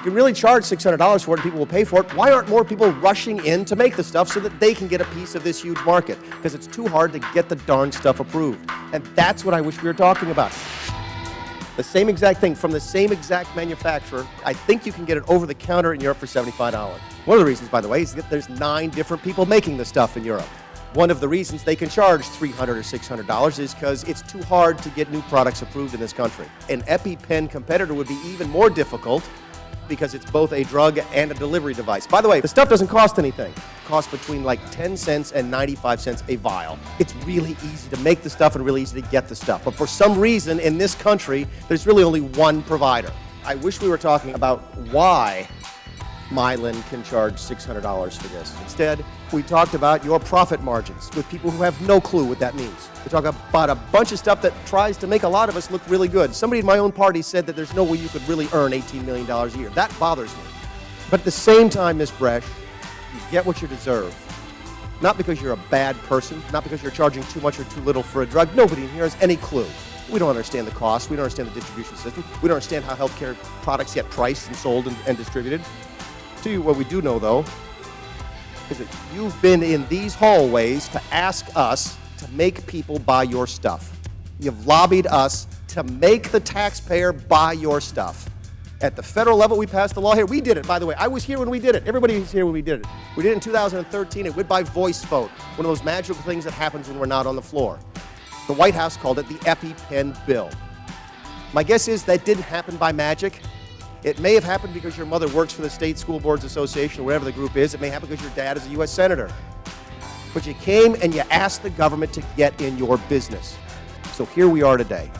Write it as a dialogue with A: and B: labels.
A: you can really charge $600 for it and people will pay for it, why aren't more people rushing in to make the stuff so that they can get a piece of this huge market? Because it's too hard to get the darn stuff approved. And that's what I wish we were talking about. The same exact thing from the same exact manufacturer. I think you can get it over the counter in Europe for $75. One of the reasons, by the way, is that there's nine different people making the stuff in Europe. One of the reasons they can charge $300 or $600 is because it's too hard to get new products approved in this country. An EpiPen competitor would be even more difficult because it's both a drug and a delivery device. By the way, the stuff doesn't cost anything. It costs between like 10 cents and 95 cents a vial. It's really easy to make the stuff and really easy to get the stuff. But for some reason in this country, there's really only one provider. I wish we were talking about why Mylan can charge $600 for this. Instead, we talked about your profit margins with people who have no clue what that means. We talk about a bunch of stuff that tries to make a lot of us look really good. Somebody in my own party said that there's no way you could really earn $18 million a year. That bothers me. But at the same time, Ms. Bresch, you get what you deserve. Not because you're a bad person, not because you're charging too much or too little for a drug. Nobody in here has any clue. We don't understand the cost. We don't understand the distribution system. We don't understand how healthcare products get priced and sold and, and distributed. To you, what we do know, though, is that you've been in these hallways to ask us to make people buy your stuff. You've lobbied us to make the taxpayer buy your stuff. At the federal level, we passed the law here. We did it, by the way. I was here when we did it. Everybody was here when we did it. We did it in 2013. It went by voice vote, one of those magical things that happens when we're not on the floor. The White House called it the EpiPen bill. My guess is that didn't happen by magic. It may have happened because your mother works for the State School Boards Association or whatever the group is. It may happen because your dad is a U.S. Senator. But you came and you asked the government to get in your business. So here we are today.